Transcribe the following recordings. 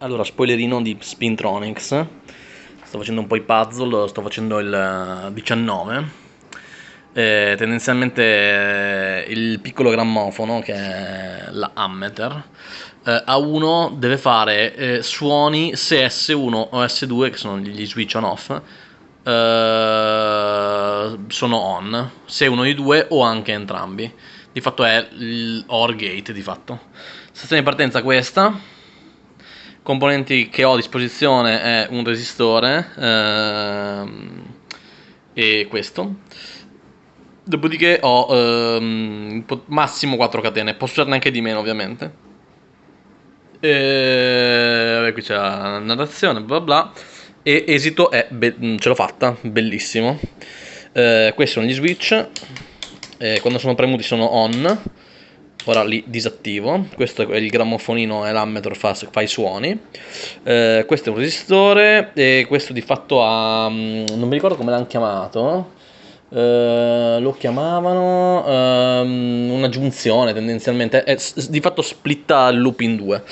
Allora, spoilerino di Spintronics. Sto facendo un po' i puzzle, sto facendo il 19. Eh, tendenzialmente eh, il piccolo grammofono, che è la Ammeter, eh, A1 deve fare eh, suoni se S1 o S2, che sono gli switch on off, eh, sono on, se uno di due o anche entrambi. Di fatto è il OR gate, di fatto. Stazione di partenza questa componenti che ho a disposizione è un resistore ehm, e questo. Dopodiché ho ehm, massimo 4 catene posso usarne anche di meno ovviamente. E vabbè, qui c'è la narrazione bla bla e esito è ce l'ho fatta bellissimo. Eh, questi sono gli switch. Eh, quando sono premuti sono on ora li disattivo. Questo è il grammofonino e l'ammetro fa, fa, i suoni. Eh, questo è un resistore e questo di fatto ha mm, non mi ricordo come l'hanno chiamato eh, lo chiamavano um, una giunzione tendenzialmente. È, di fatto splitta il loop in due.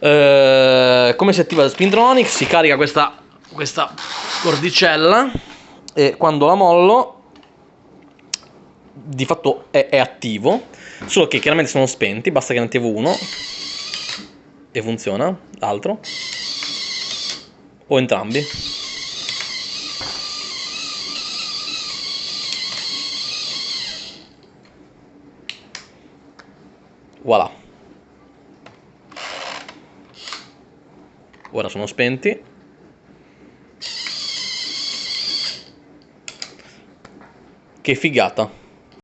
Eh, come si attiva Spintronic si carica questa, questa cordicella e quando la mollo di fatto è, è attivo Solo che chiaramente sono spenti, basta che ne attivo uno e funziona, l'altro. O entrambi. Voilà. Ora sono spenti. Che figata.